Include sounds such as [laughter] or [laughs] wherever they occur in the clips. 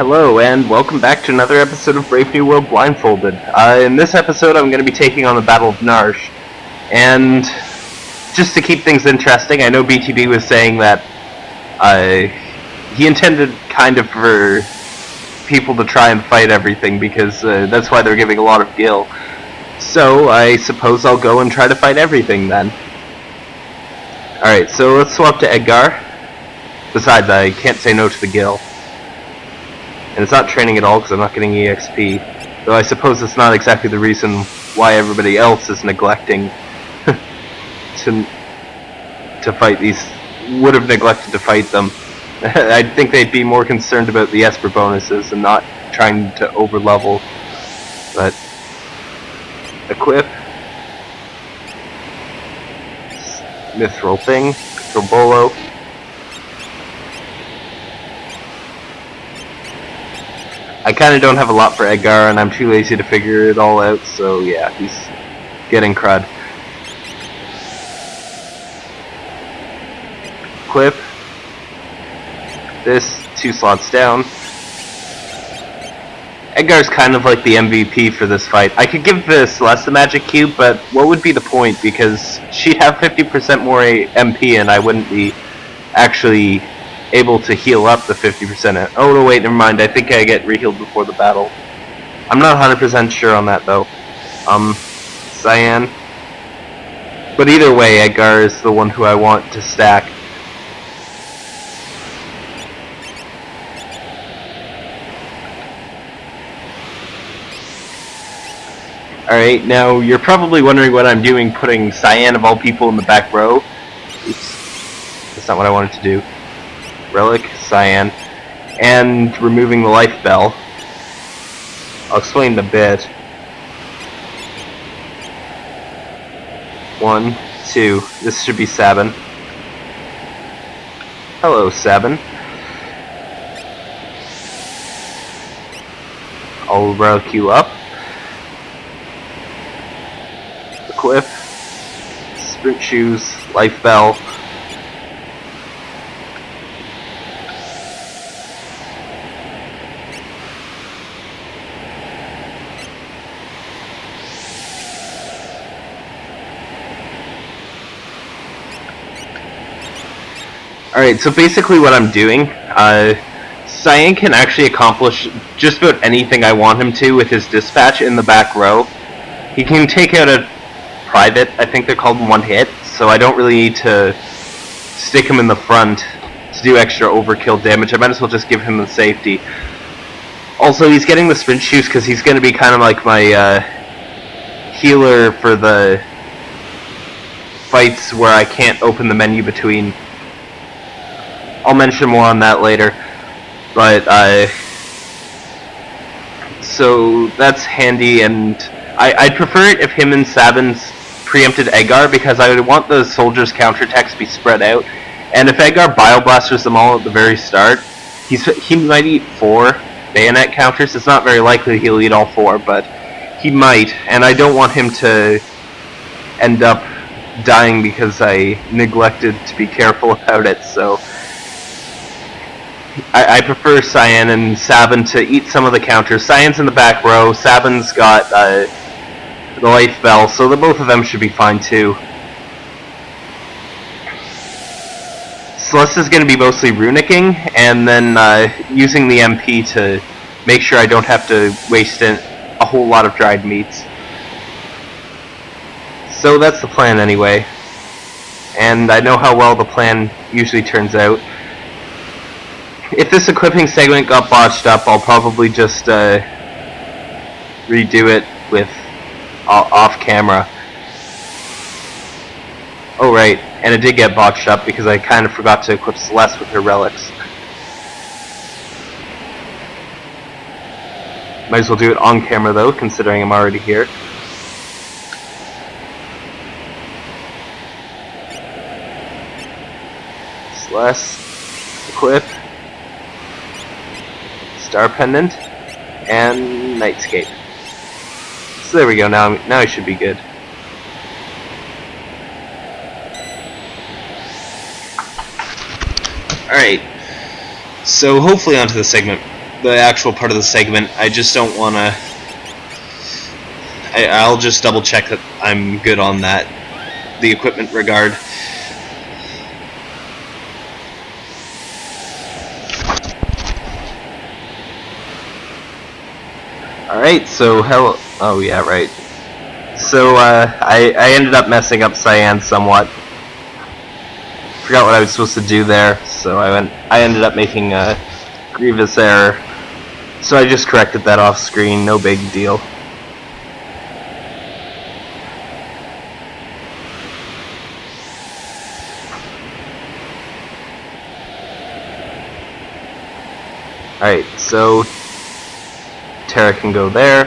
Hello, and welcome back to another episode of Brave New World Blindfolded. Uh, in this episode, I'm going to be taking on the Battle of Narshe. And just to keep things interesting, I know BTB was saying that uh, he intended kind of for people to try and fight everything because uh, that's why they're giving a lot of gil. So I suppose I'll go and try to fight everything then. Alright, so let's swap to Edgar. Besides, I can't say no to the gil. And it's not training at all because I'm not getting EXP. Though I suppose it's not exactly the reason why everybody else is neglecting [laughs] to to fight these would have neglected to fight them. [laughs] I think they'd be more concerned about the Esper bonuses and not trying to overlevel. But equip Mithril thing, Mithril I kind of don't have a lot for Edgar, and I'm too lazy to figure it all out, so yeah, he's getting crud. Equip. This, two slots down. Edgar's kind of like the MVP for this fight. I could give this less the magic cube, but what would be the point? Because she'd have 50% more MP and I wouldn't be actually able to heal up the 50%. Oh, no, wait, never mind. I think I get rehealed before the battle. I'm not 100% sure on that, though. Um, Cyan. But either way, Edgar is the one who I want to stack. Alright, now you're probably wondering what I'm doing putting Cyan of all people in the back row. Oops. That's not what I wanted to do. Relic, Cyan, and removing the life bell. I'll explain in a bit. One, two. This should be Sabin. Hello, Sabin. I'll relic you up. Equip. Sprint shoes, life bell, Alright, so basically what I'm doing, uh, Cyan can actually accomplish just about anything I want him to with his dispatch in the back row. He can take out a private, I think they're called one hit, so I don't really need to stick him in the front to do extra overkill damage. I might as well just give him the safety. Also, he's getting the sprint shoes because he's going to be kind of like my uh, healer for the fights where I can't open the menu between I'll mention more on that later. But uh, so that's handy, and I, I'd prefer it if him and Sabin's preempted Edgar because I would want the soldiers' counterattacks to be spread out. And if Edgar bioblasters them all at the very start, he's he might eat four bayonet counters. It's not very likely he'll eat all four, but he might, and I don't want him to end up dying because I neglected to be careful [laughs] about it. So I, I, prefer Cyan and Sabin to eat some of the counters. Cyan's in the back row. Sabin's got uh, the life bell, so the both of them should be fine too. Celeste is going to be mostly runicking, and then uh, using the MP to make sure I don't have to waste a whole lot of dried meats. So that's the plan anyway. And I know how well the plan usually turns out if this equipping segment got botched up, I'll probably just uh, redo it with uh, off camera. Oh right, and it did get botched up because I kind of forgot to equip Celeste with her relics. Might as well do it on camera though, considering I'm already here. Celeste, equip. Star Pendant, and Nightscape. So there we go, now, now I should be good. Alright, so hopefully onto the segment the actual part of the segment. I just don't want to. I'll just double check that I'm good on that, the equipment regard. Alright, so hell. Oh, yeah, right. So, uh, I, I ended up messing up Cyan somewhat. Forgot what I was supposed to do there, so I went. I ended up making a grievous error. So I just corrected that off screen, no big deal. Alright, so Terra can go there.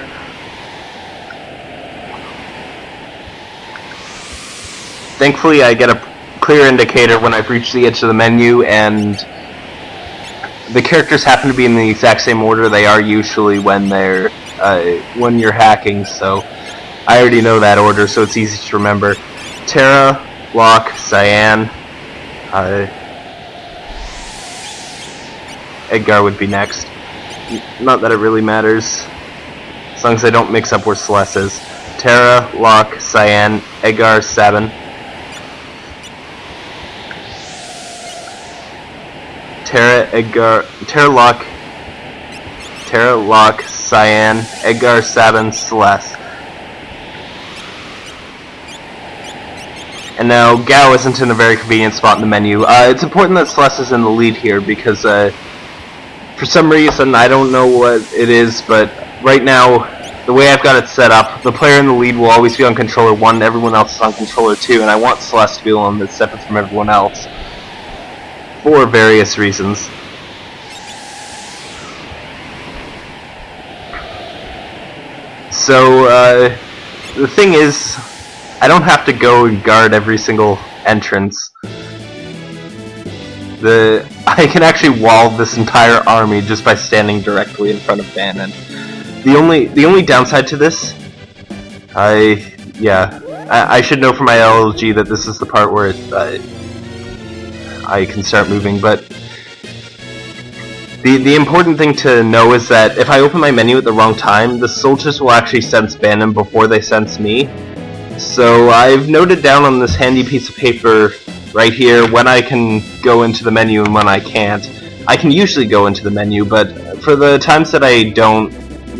Thankfully I get a clear indicator when I've reached the edge of the menu and the characters happen to be in the exact same order they are usually when they're uh, when you're hacking so I already know that order so it's easy to remember Terra, Locke, Cyan uh, Edgar would be next not that it really matters. As long as I don't mix up where Celeste is. Terra, Locke, Cyan, Edgar, Sabin. Terra, Edgar, Terra, Locke, Terra, Locke, Cyan, Edgar, Sabin, Celeste. And now Gau isn't in a very convenient spot in the menu. Uh, it's important that Celeste is in the lead here because uh, for some reason, I don't know what it is, but right now, the way I've got it set up, the player in the lead will always be on controller 1, everyone else is on controller 2, and I want Celeste to be on the that's separate from everyone else. For various reasons. So, uh, the thing is, I don't have to go and guard every single entrance. The I can actually wall this entire army just by standing directly in front of Bannon. The only the only downside to this, I yeah, I, I should know from my LLG that this is the part where it, uh, I can start moving. But the the important thing to know is that if I open my menu at the wrong time, the soldiers will actually sense Bannon before they sense me. So I've noted down on this handy piece of paper right here when I can go into the menu and when I can't. I can usually go into the menu, but for the times that I don't,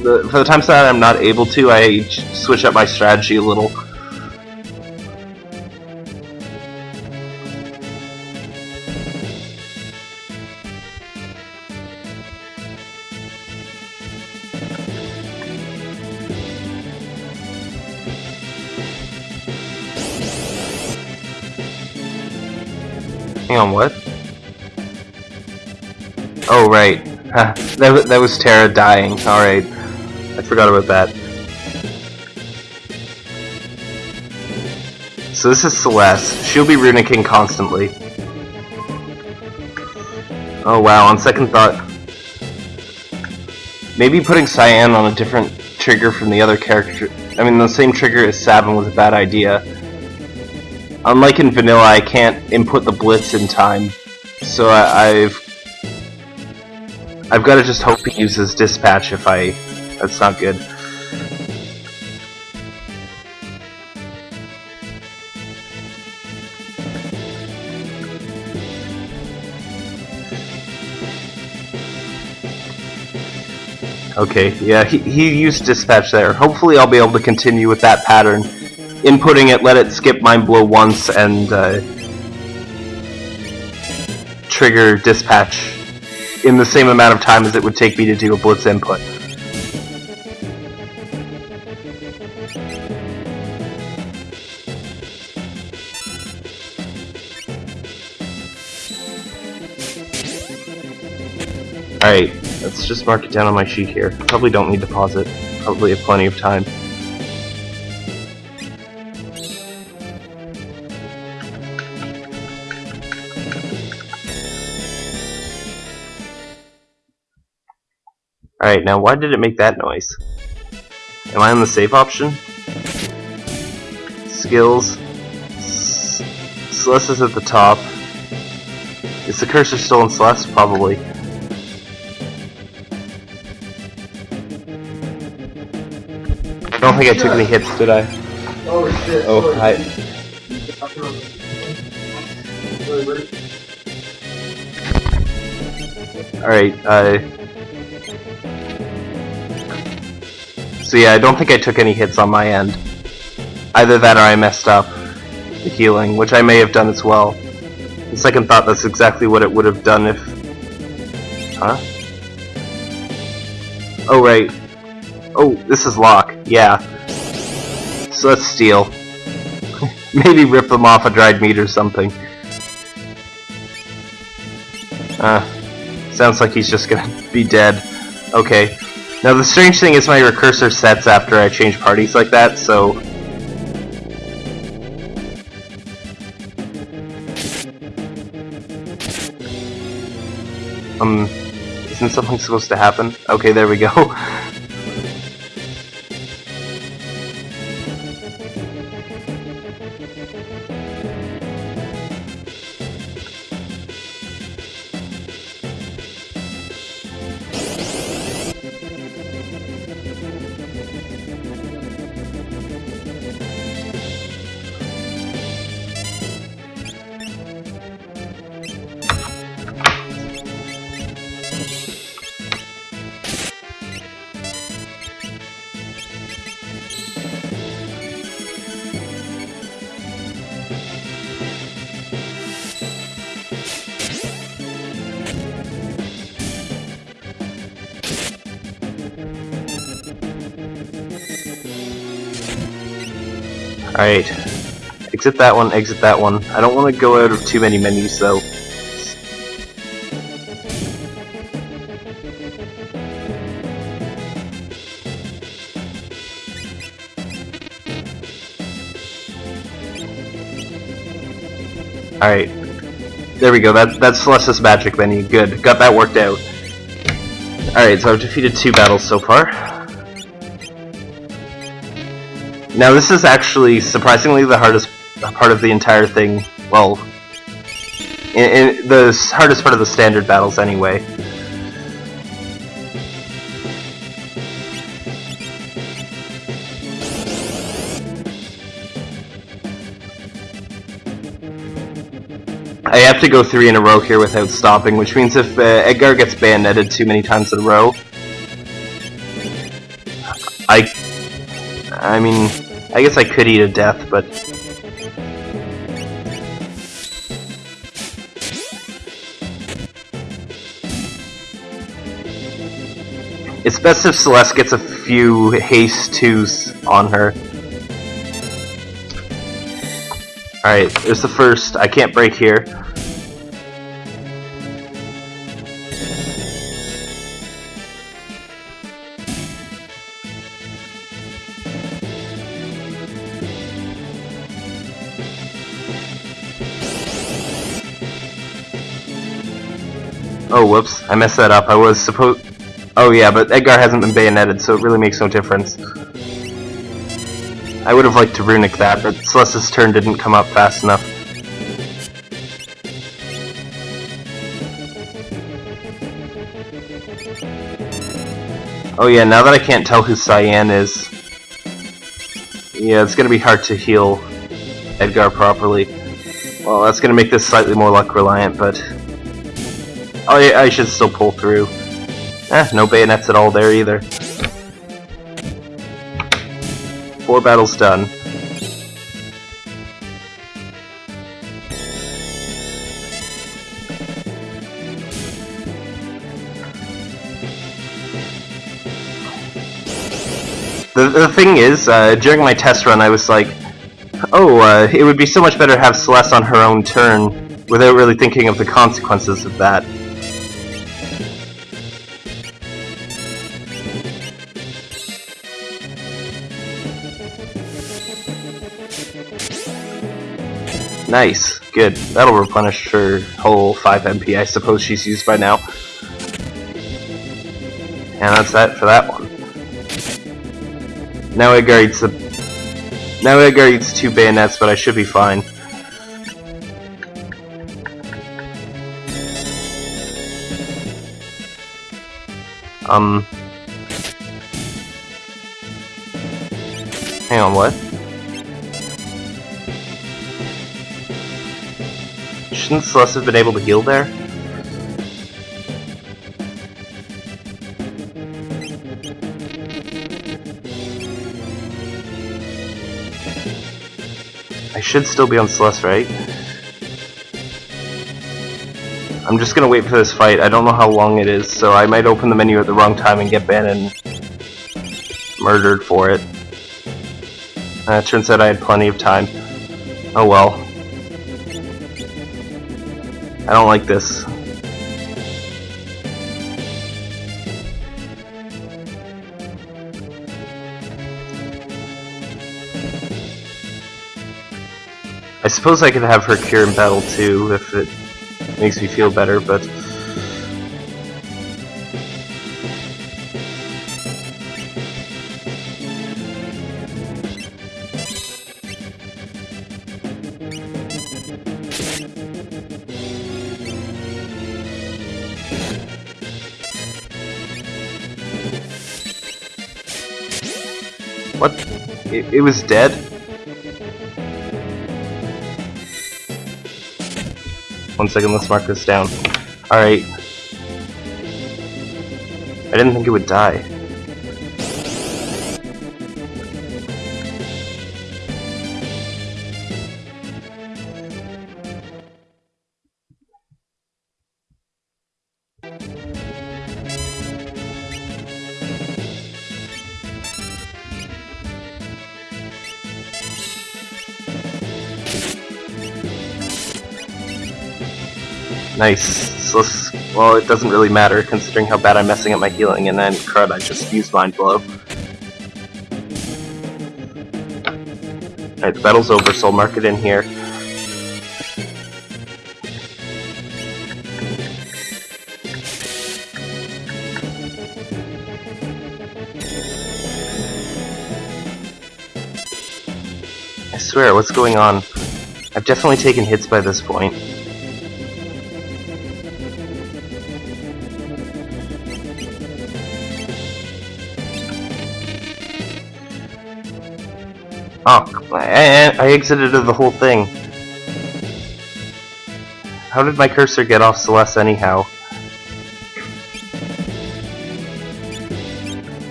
the, for the times that I'm not able to, I switch up my strategy a little. On, what? Oh, right. [laughs] that, that was Terra dying. Alright. I forgot about that. So this is Celeste. She'll be runicking constantly. Oh wow, on second thought... Maybe putting Cyan on a different trigger from the other character... I mean, the same trigger as Sabin was a bad idea. Unlike in vanilla, I can't input the blitz in time, so I, have I've got to just hope he uses dispatch if I. That's not good. Okay, yeah, he, he used dispatch there. Hopefully I'll be able to continue with that pattern inputting it, let it skip Mind Blow once, and uh, trigger dispatch in the same amount of time as it would take me to do a Blitz input. Alright, let's just mark it down on my sheet here. Probably don't need to pause it. Probably have plenty of time. Alright, now why did it make that noise? Am I on the safe option? Skills. Celeste is at the top. Is the cursor still in Celeste? Probably. I don't think I took any hits, did I? Oh shit. Oh, hi. Alright, uh... So yeah, I don't think I took any hits on my end. Either that or I messed up the healing, which I may have done as well. The second thought, that's exactly what it would have done if... Huh? Oh, right. Oh, this is Locke. Yeah. So let's steal. [laughs] Maybe rip them off a dried meat or something. Uh, sounds like he's just gonna [laughs] be dead. Okay. Now the strange thing is my recursor sets after I change parties like that, so... Um, isn't something supposed to happen? Okay, there we go. [laughs] Alright. Exit that one, exit that one. I don't want to go out of too many menus though. Alright. There we go, that, that's Celestis magic menu. Good, got that worked out. Alright, so I've defeated two battles so far. Now this is actually surprisingly the hardest part of the entire thing. Well, in, in the hardest part of the standard battles anyway. I have to go three in a row here without stopping, which means if uh, Edgar gets bayoneted too many times in a row, I, I mean, I guess I could eat a death, but It's best if Celeste gets a few haste 2s on her. Alright, there's the first. I can't break here. Oh, whoops. I messed that up. I was supposed... Oh yeah, but Edgar hasn't been bayoneted, so it really makes no difference. I would have liked to runic that, but Celeste's turn didn't come up fast enough. Oh yeah, now that I can't tell who Cyan is... Yeah, it's gonna be hard to heal Edgar properly. Well, that's gonna make this slightly more luck reliant, but... Oh yeah, I should still pull through. Eh, no bayonets at all there either. Four battles done. The, the thing is, uh, during my test run I was like, oh, uh, it would be so much better to have Celeste on her own turn, without really thinking of the consequences of that. Nice. Good. That'll replenish her whole 5 MP I suppose she's used by now. And that's that for that one. Now Edgar eats the... Now Edgar eats two bayonets, but I should be fine. Um... Hang on, what? Shouldn't Celeste have been able to heal there? I should still be on Celeste, right? I'm just gonna wait for this fight. I don't know how long it is, so I might open the menu at the wrong time and get Bannon murdered for it. Uh, it turns out I had plenty of time. Oh well. I don't like this. I suppose I could have her cure in battle too, if it makes me feel better, but... It, was dead? One second, let's mark this down. Alright. I didn't think it would die. Nice. Let's, well, it doesn't really matter considering how bad I'm messing up my healing, and then crud, I just used Mind Blow. Alright, the battle's over, so I'll mark it in here. I swear, what's going on? I've definitely taken hits by this point. Oh, I, I exited the whole thing. How did my cursor get off Celeste anyhow?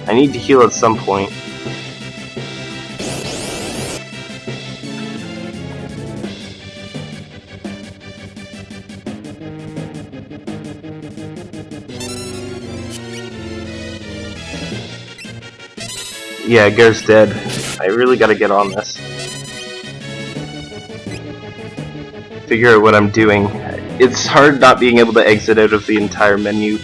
I need to heal at some point. Yeah, Gare's dead. I really gotta get on this. Figure out what I'm doing. It's hard not being able to exit out of the entire menu.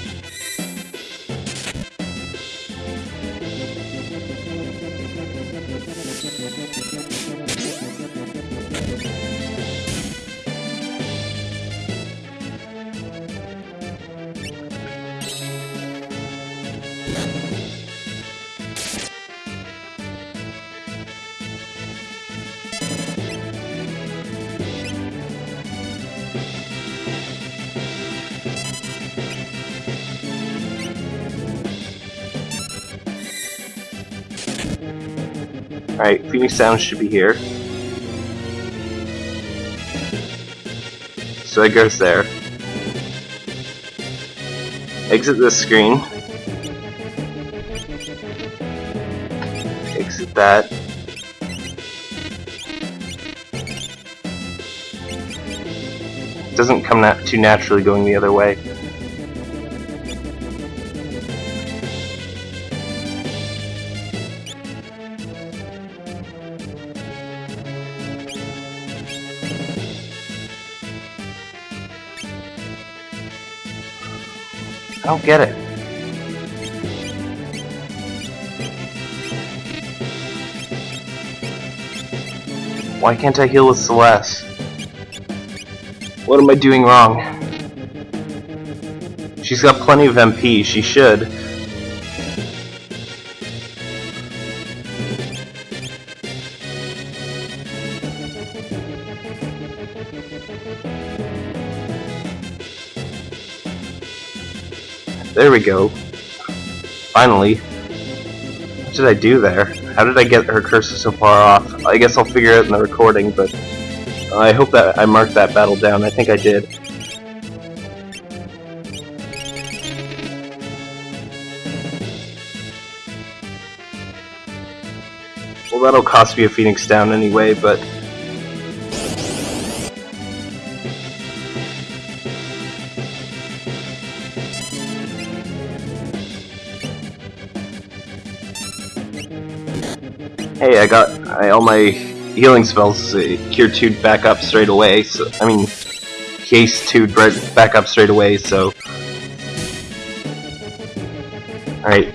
Alright, Phoenix Down should be here. So it goes there. Exit this screen. Exit that. doesn't come nat too naturally going the other way. Don't get it. Why can't I heal with Celeste? What am I doing wrong? She's got plenty of MP, she should. There we go. Finally. What did I do there? How did I get her cursor so far off? I guess I'll figure it out in the recording, but I hope that I marked that battle down. I think I did. Well, that'll cost me a Phoenix down anyway, but... I, all my healing spells uh, Cure 2 back up straight away, so... I mean, Case 2 right back up straight away, so... Alright,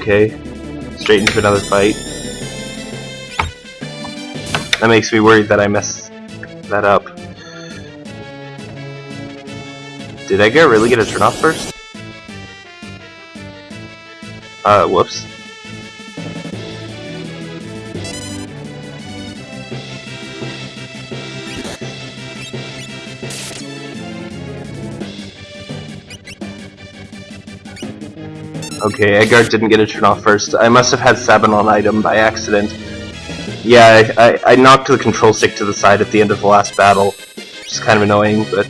Okay. Straight into another fight. That makes me worried that I messed that up. Did Edgar really get a turn off first? Uh, whoops. Okay, Edgar didn't get a turn off first. I must have had Sabin on item by accident. Yeah, I, I, I knocked the control stick to the side at the end of the last battle, which is kind of annoying, but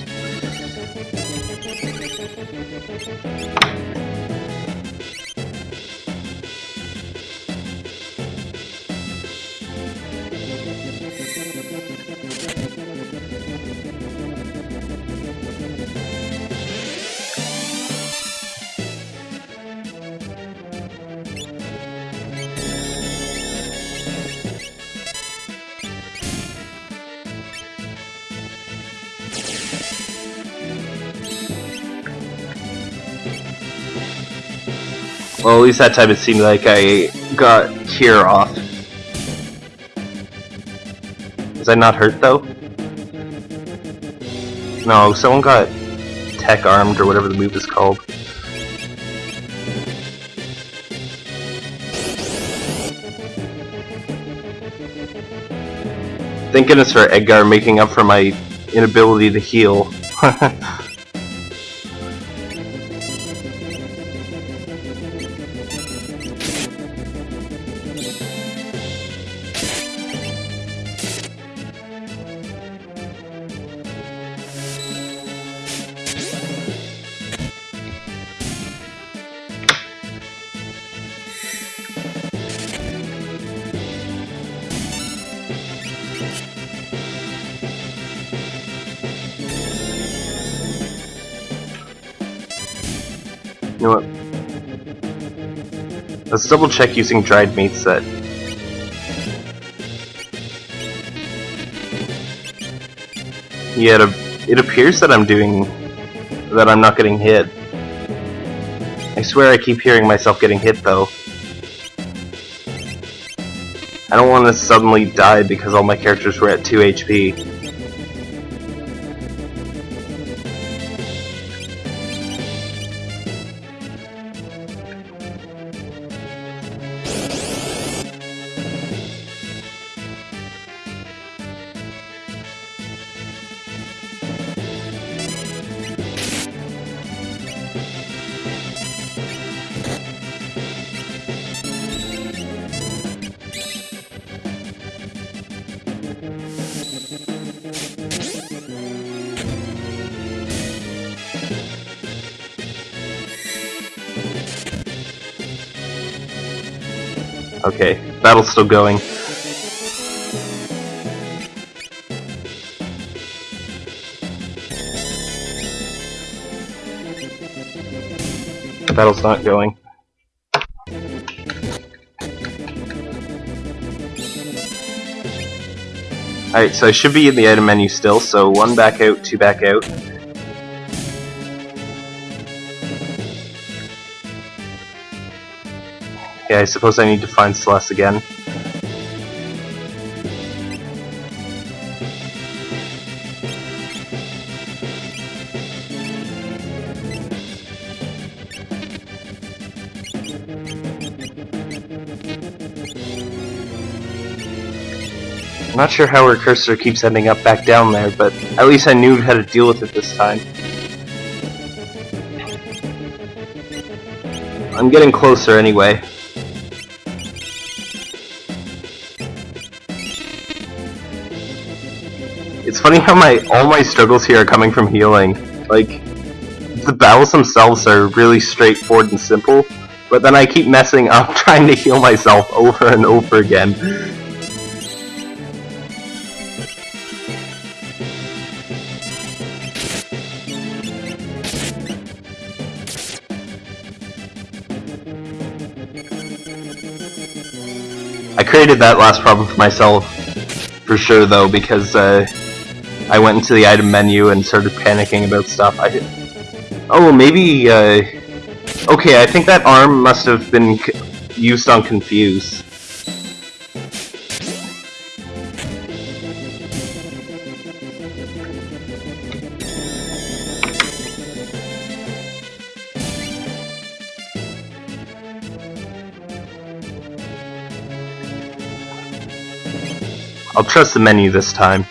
Well, at least that time it seemed like I got Cure off. Was I not hurt though? No, someone got tech armed or whatever the move is called. Thank goodness for Edgar making up for my inability to heal. [laughs] double check using dried meat set. Yeah, it, it appears that I'm doing... that I'm not getting hit. I swear I keep hearing myself getting hit though. I don't want to suddenly die because all my characters were at 2 HP. Battle's still going. The battle's not going. Alright, so I should be in the item menu still, so one back out, two back out. I suppose I need to find Celeste again. I'm not sure how her cursor keeps ending up back down there, but at least I knew how to deal with it this time. I'm getting closer anyway. Funny how my all my struggles here are coming from healing. Like, the battles themselves are really straightforward and simple, but then I keep messing up [laughs] trying to heal myself over and over again. I created that last problem for myself, for sure though, because uh, I went into the item menu and started panicking about stuff. I Oh, maybe, uh... Okay, I think that arm must have been used on Confuse. I'll trust the menu this time.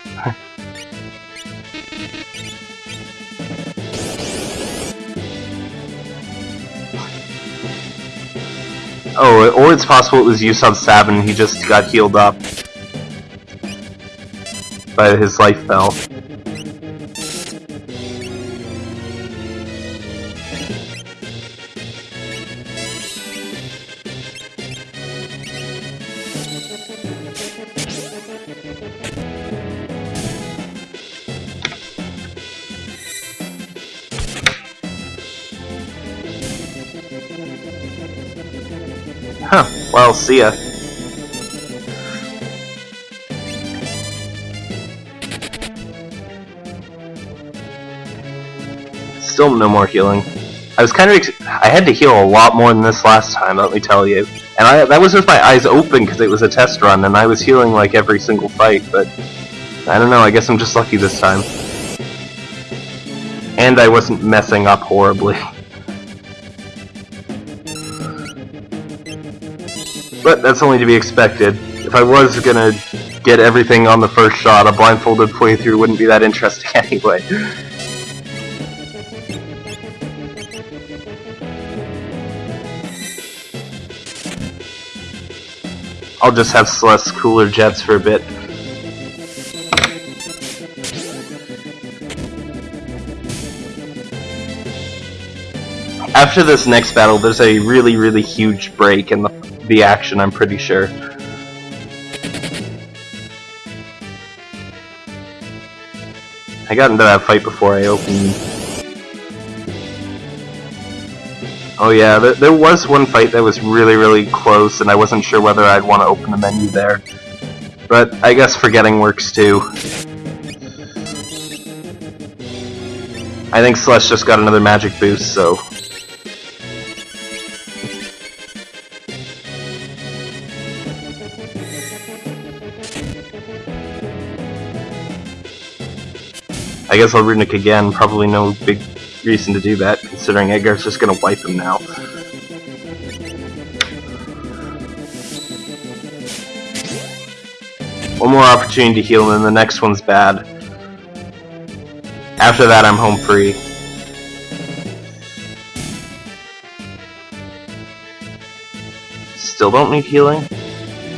Oh, or it's possible it was on Sabin he just got healed up by his life bell. Well, see ya. Still no more healing. I was kind of I had to heal a lot more than this last time, let me tell you. And I that was with my eyes open because it was a test run, and I was healing like every single fight, but I don't know, I guess I'm just lucky this time. And I wasn't messing up horribly. [laughs] But that's only to be expected. If I was gonna get everything on the first shot, a blindfolded playthrough wouldn't be that interesting [laughs] anyway. I'll just have Celeste cooler jets for a bit. After this next battle, there's a really, really huge break in the the action, I'm pretty sure. I got into that fight before I opened. Oh yeah, there, there was one fight that was really, really close, and I wasn't sure whether I'd want to open the menu there. But I guess forgetting works too. I think Celeste just got another magic boost, so I guess I'll Runic again, probably no big reason to do that, considering Edgar's just gonna wipe him now. One more opportunity to heal and then the next one's bad. After that I'm home free. Still don't need healing?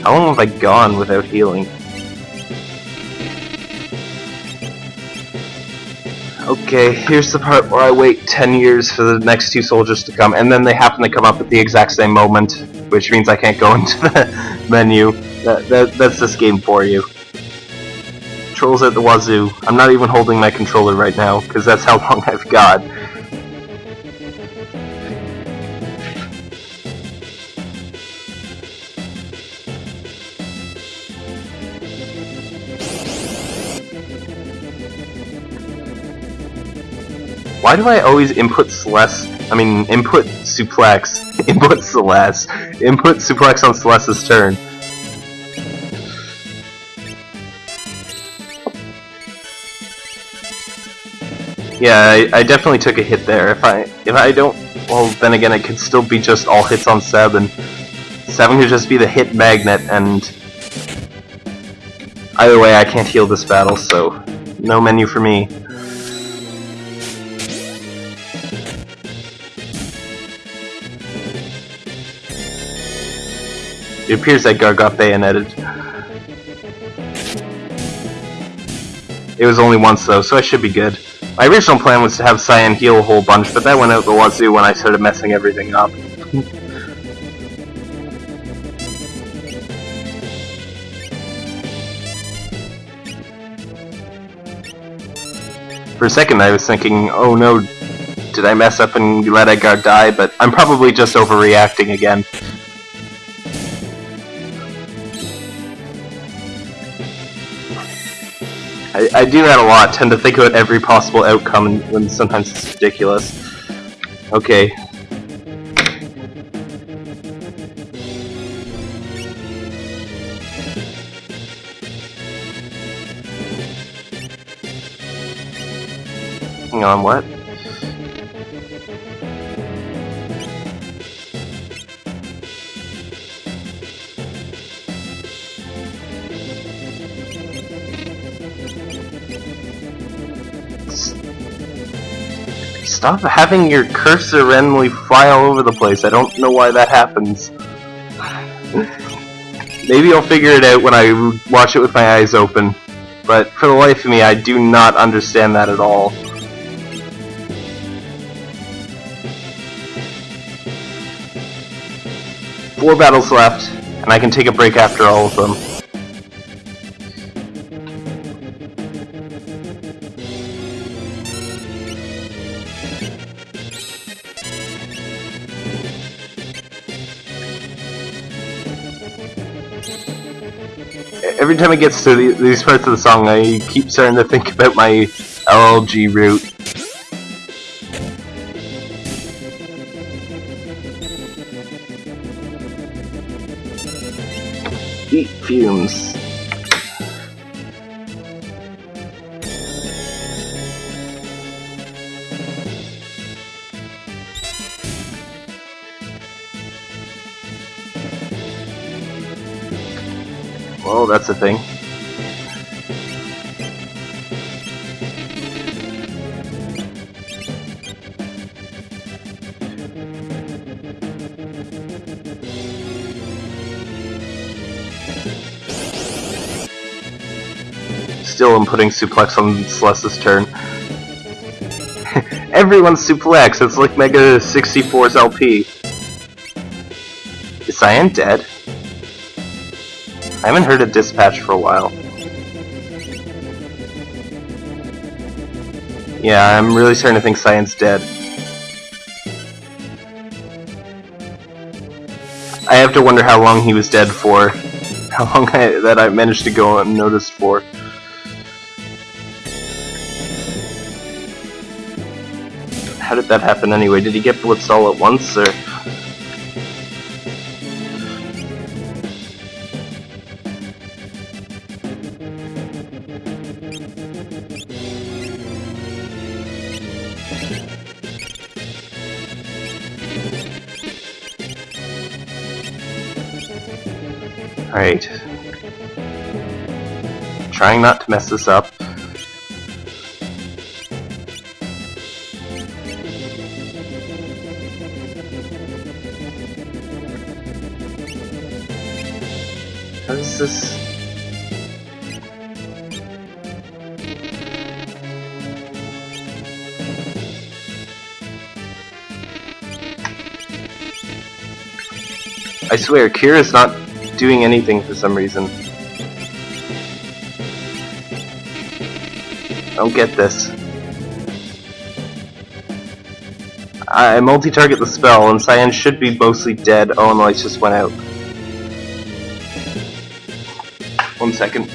How long have I gone without healing? Okay, here's the part where I wait 10 years for the next two soldiers to come, and then they happen to come up at the exact same moment, which means I can't go [laughs] into the menu. That, that, that's this game for you. Trolls at the wazoo. I'm not even holding my controller right now, because that's how long I've got. Why do I always input Celeste? I mean, input suplex, [laughs] input Celeste, input suplex on Celeste's turn. Yeah, I, I, definitely took a hit there. If I if I don't, well, then again, it could still be just all hits on Seb, and Seven could just be the hit magnet, and Either way, I can't heal this battle, so no menu for me. It appears that Gar got bayoneted. It was only once though, so I should be good. My original plan was to have Cyan heal a whole bunch, but that went out the wazoo when I started messing everything up. For a second I was thinking, oh no, did I mess up and let Edgar die? But I'm probably just overreacting again. I, I do that a lot, tend to think about every possible outcome when sometimes it's ridiculous. Okay. Hang on, what? Stop having your cursor randomly fly all over the place. I don't know why that happens. [laughs] Maybe I'll figure it out when I watch it with my eyes open. But for the life of me, I do not understand that at all. Four battles left, and I can take a break after all of them. Time it gets to the, these parts of the song, I keep starting to think about my LLG route. Heat fumes. That's a thing. Still, I'm putting suplex on Celeste's turn. [laughs] Everyone's suplex, it's like Mega 64's LP. Is Cyan dead? I haven't heard a dispatch for a while. Yeah, I'm really starting to think Cyan's dead. I have to wonder how long he was dead for. [laughs] How long I, that I managed to go unnoticed for. How did that happen anyway? Did he get blitzed all at once, or...? Trying not to mess this up. How does this... I swear, Kira's not doing anything for some reason. Don't get this. I multi-target the spell, and Cyan should be mostly dead. Oh, and lights just went out. One second.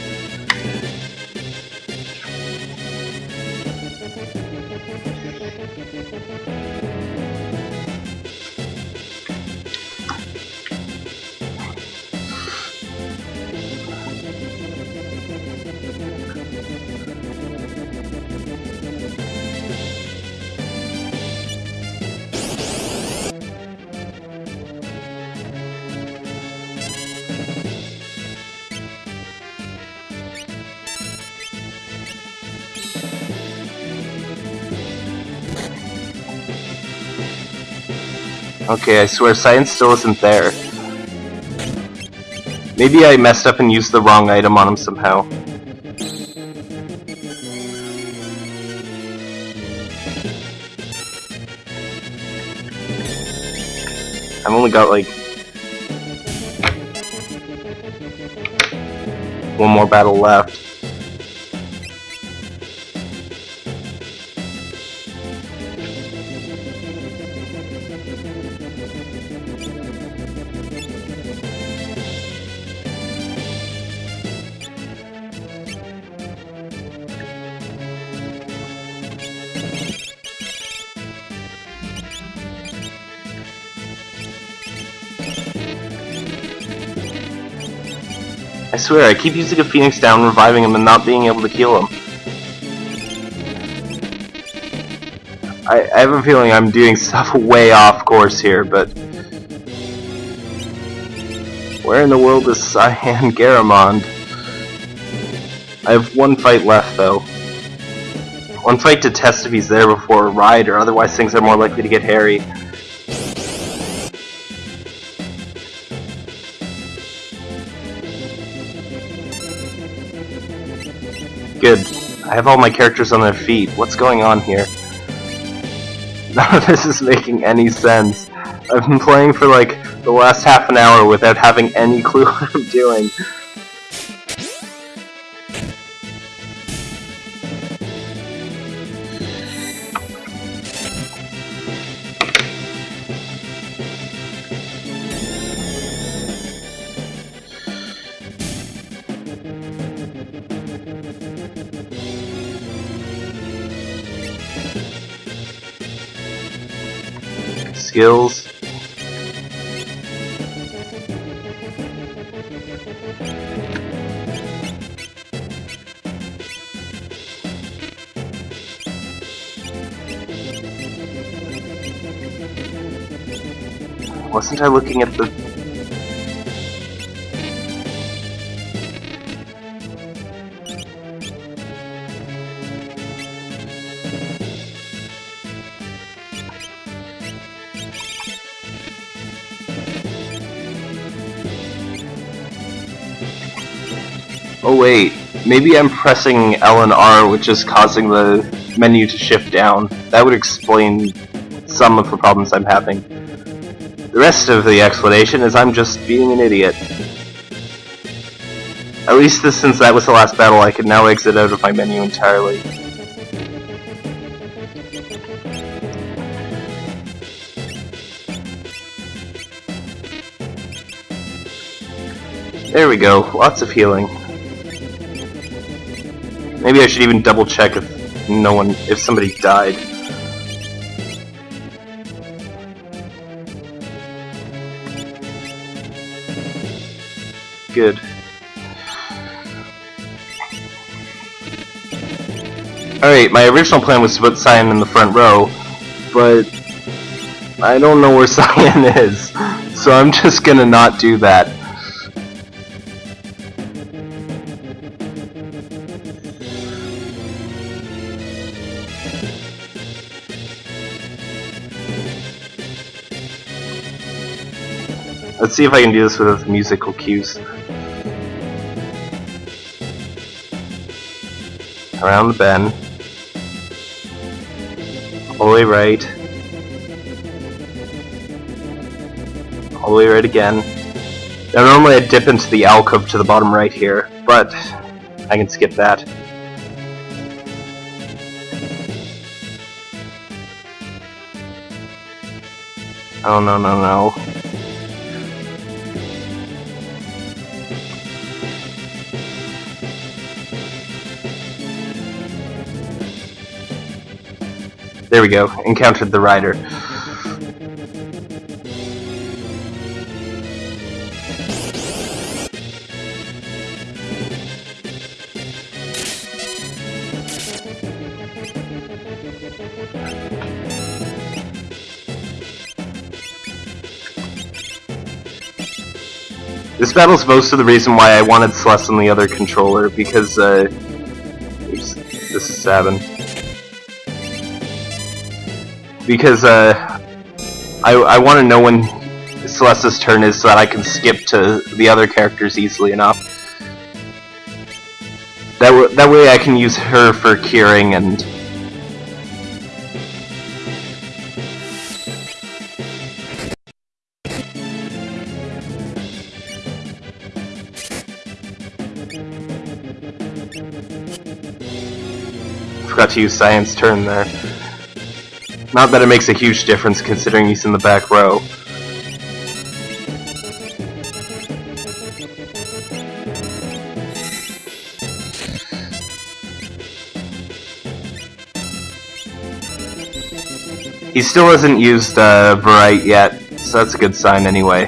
Okay, I swear Cyan's still isn't there. Maybe I messed up and used the wrong item on him somehow. I've only got like one more battle left. Swear, I keep using a Phoenix down, reviving him, and not being able to kill him. I, I have a feeling I'm doing [laughs] stuff way off course here, but... Where in the world is Cyan [laughs] Garamonde? I have one fight left, though. One fight to test if he's there before a ride, or otherwise things are more likely to get hairy. I have all my characters on their feet. What's going on here? [laughs] None of this is making any sense. I've been playing for like the last half an hour without having any [laughs] clue what I'm doing. Skills. Wasn't I looking at the... Oh wait, maybe I'm pressing L and R which is causing the menu to shift down. That would explain some of the problems I'm having. The rest of the explanation is I'm just being an idiot. At least since that was the last battle, I can now exit out of my menu entirely. There we go, lots of healing. Maybe I should even double check if no one, if somebody died. Good. Alright, my original plan was to put Cyan in the front row, but I don't know where [laughs] Cyan is, so I'm just gonna not do that. See if I can do this with musical cues. Around the bend. All the way right. All the way right again. Now normally I dip into the alcove to the bottom right here, but I can skip that. Oh no no no. There we go. Encountered the rider. This battle's most of the reason why I wanted Celeste on the other controller, because, uh... Oops, this is Sabin because uh, I, I want to know when Celeste's turn is so that I can skip to the other characters easily enough. That, that way I can use her for curing and... Forgot to use Cyan's turn there. Not that it makes a huge difference considering he's in the back row. He still hasn't used uh, Bright yet, so that's a good sign anyway.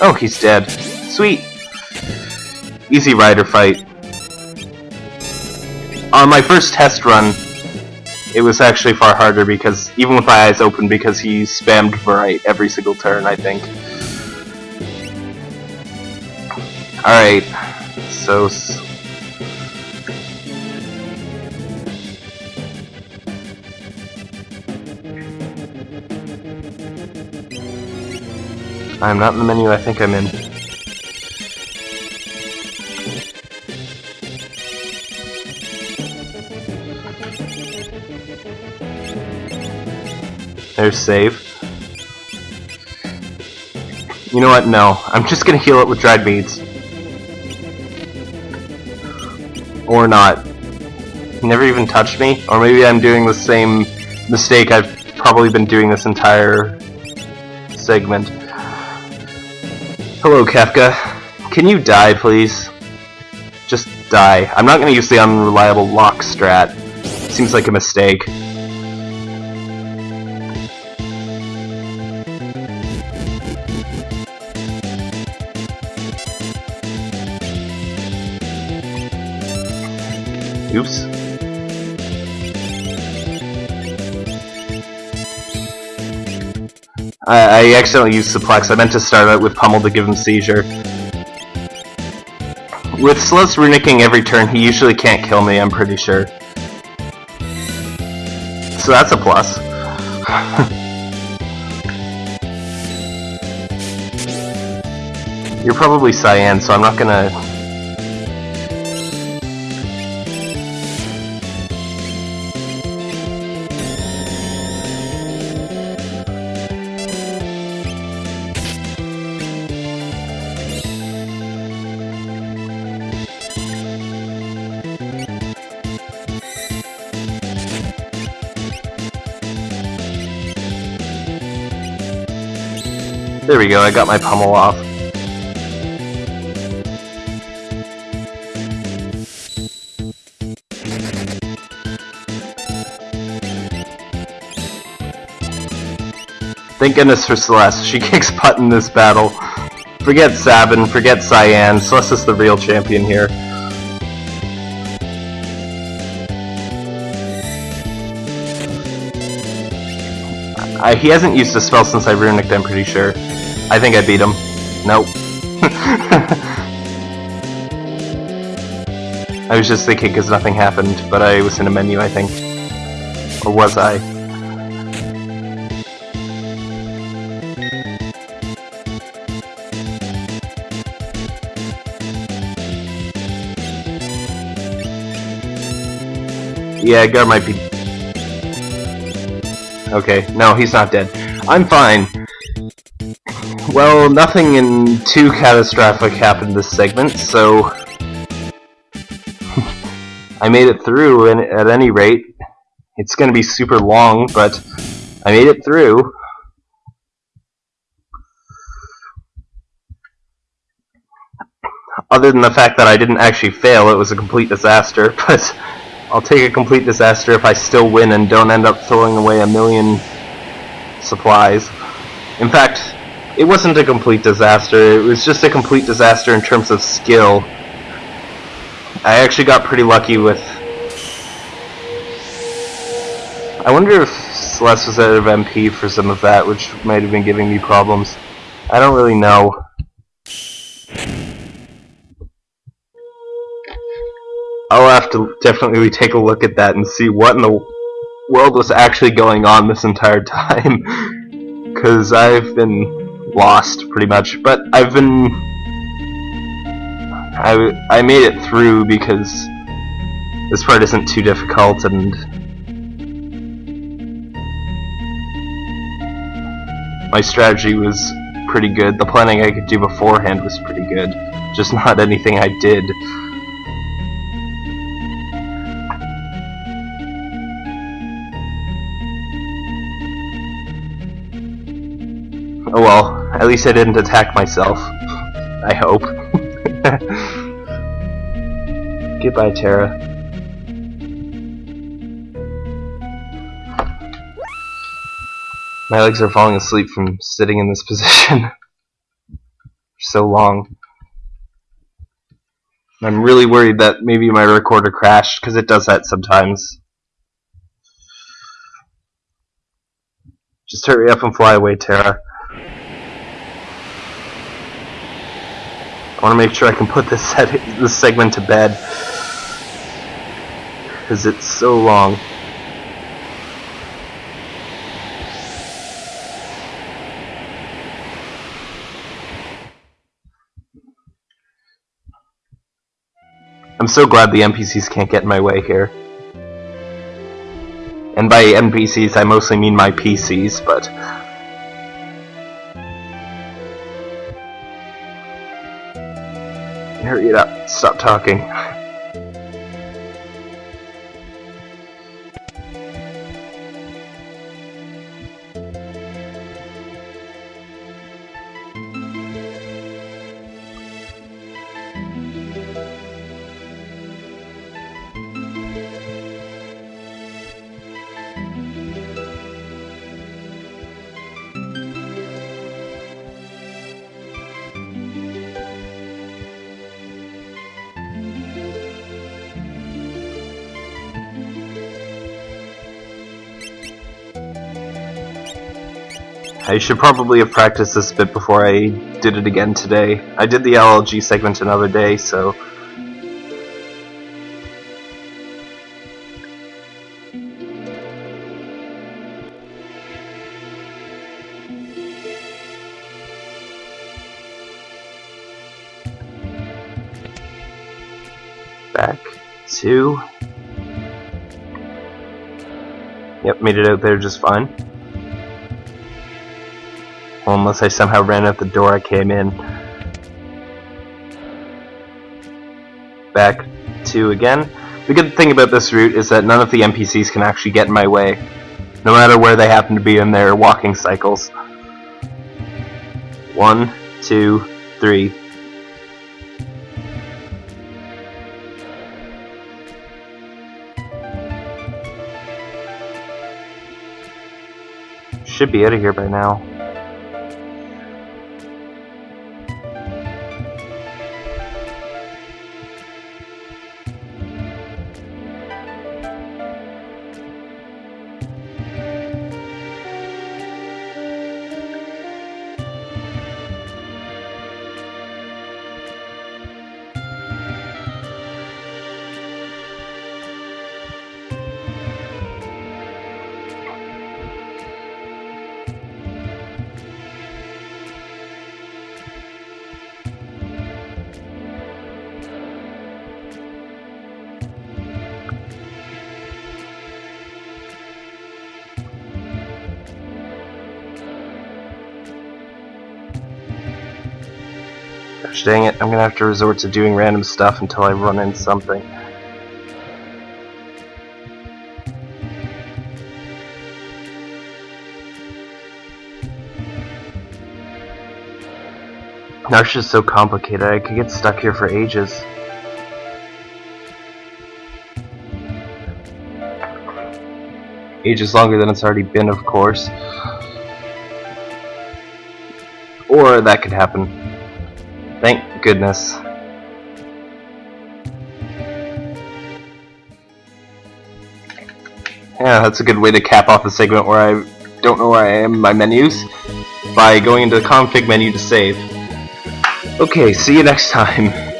Oh, he's dead. Sweet! Easy rider fight. On my first test run, it was actually far harder because, even with my eyes open, because he spammed Bright every single turn, I think. Alright, so I'm not in the menu I think I'm in. There's save. You know what? No. I'm just gonna heal it with dried meat. Or not. Never even touched me? Or maybe I'm doing the same mistake I've probably been doing this entire segment. Hello, Kefka. Can you die, please? Just die. I'm not gonna use the unreliable Locke strat. Seems like a mistake. I, I accidentally used Suplex. I meant to start out with Pummel to give him Seizure. With Celeste runicking every turn, he usually can't kill me, I'm pretty sure. So that's a plus. [laughs] You're probably Cyan, so I'm not gonna go, I got my pummel off. Thank goodness for Celeste, she [laughs] kicks butt in this battle. Forget Sabin, forget Cyan, Celeste is the real champion here. He hasn't used a spell since I runicked, I'm pretty sure. I think I beat him. Nope. I was just thinking because nothing happened, but I was in a menu, I think. Or was I? Yeah, Gar might be Okay, no, he's not dead. I'm fine. Well, nothing in too catastrophic happened this segment, so... [laughs] I made it through and at any rate. It's gonna be super long, but I made it through. Other than the fact that I didn't actually fail, it was a complete disaster, [laughs] but I'll take a complete disaster if I still win and don't end up throwing away a million supplies. In fact, it wasn't a complete disaster, it was just a complete disaster in terms of skill. I actually got pretty lucky with... I wonder if Celeste was out of MP for some of that, which might have been giving me problems. I don't really know. I'll have to definitely take a look at that and see what in the world was actually going on this entire [laughs] time. because I've been lost pretty much. But I've been I I made it through because this part isn't too difficult and my strategy was pretty good. The planning I could do beforehand was pretty good. Just not anything I did. Least I didn't attack myself. I hope. [laughs] Goodbye, Terra. My legs are falling asleep from sitting in this [laughs] position so long. I'm really worried that maybe my recorder crashed, because it does that sometimes. Just hurry up and fly away, Terra. I want to make sure I can put this set this segment to bed because it's so long. I'm so glad the NPCs can't get in my way here. And by NPCs I mostly mean my PCs, but Hurry it up. Stop talking. I should probably have practiced this bit before I did it again today. I did the LLG segment another day, so... Back to... Yep, made it out there just fine. Unless I somehow ran out the door I came in. Back to again. The good thing about this route is that none of the NPCs can actually get in my way, no matter where they happen to be in their walking cycles. One, two, three. Should be out of here by now. Dang it, I'm gonna have to resort to doing random stuff until I run into something. Narshe is so complicated, I could get stuck here for ages. Ages longer than it's already been, of course. Or that could happen. Goodness. Yeah, that's a good way to cap off the segment where I don't know where I am in my menus by going into the config menu to save. Okay, see you next time.